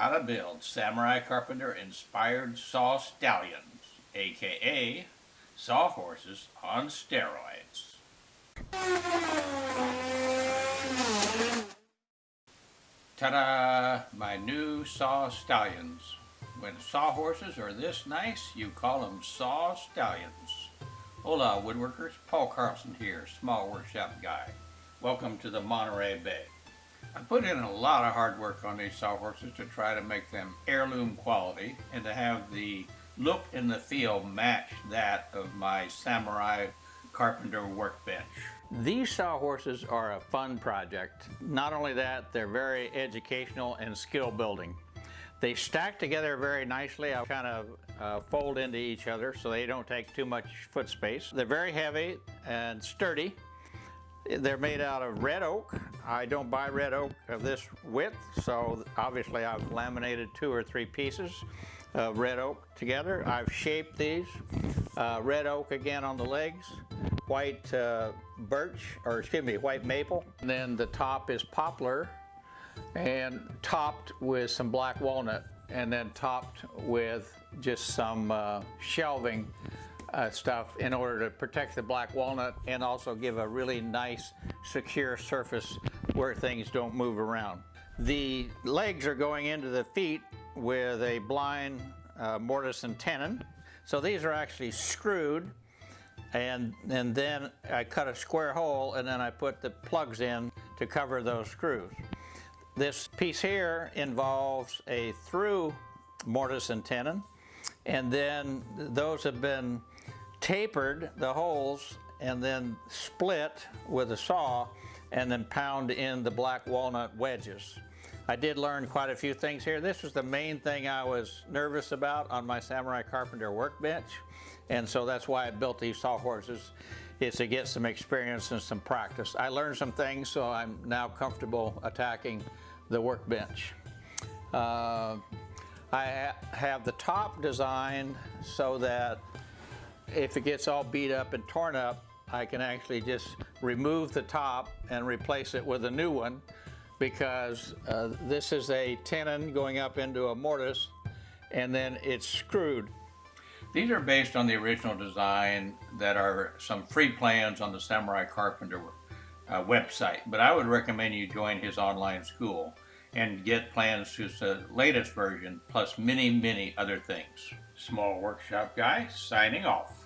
how to build Samurai Carpenter inspired saw stallions, aka saw horses on steroids. Ta-da! My new saw stallions. When saw horses are this nice, you call them saw stallions. Hola woodworkers, Paul Carlson here, small workshop guy. Welcome to the Monterey Bay. I put in a lot of hard work on these sawhorses to try to make them heirloom quality and to have the look and the feel match that of my Samurai Carpenter workbench. These sawhorses are a fun project. Not only that, they're very educational and skill building. They stack together very nicely. I kind of uh, fold into each other so they don't take too much foot space. They're very heavy and sturdy. They're made out of red oak. I don't buy red oak of this width, so obviously I've laminated two or three pieces of red oak together. I've shaped these. Uh, red oak again on the legs, white uh, birch, or excuse me, white maple. And then the top is poplar and topped with some black walnut and then topped with just some uh, shelving uh, stuff in order to protect the black walnut and also give a really nice secure surface where things don't move around. The legs are going into the feet with a blind uh, mortise and tenon. So these are actually screwed and, and then I cut a square hole and then I put the plugs in to cover those screws. This piece here involves a through mortise and tenon and then those have been tapered, the holes, and then split with a saw and then pound in the black walnut wedges. I did learn quite a few things here. This was the main thing I was nervous about on my Samurai Carpenter workbench. And so that's why I built these sawhorses, is to get some experience and some practice. I learned some things, so I'm now comfortable attacking the workbench. Uh, I ha have the top designed so that if it gets all beat up and torn up, I can actually just remove the top and replace it with a new one because uh, this is a tenon going up into a mortise and then it's screwed. These are based on the original design that are some free plans on the Samurai Carpenter uh, website, but I would recommend you join his online school and get plans to the latest version plus many, many other things. Small Workshop Guy signing off.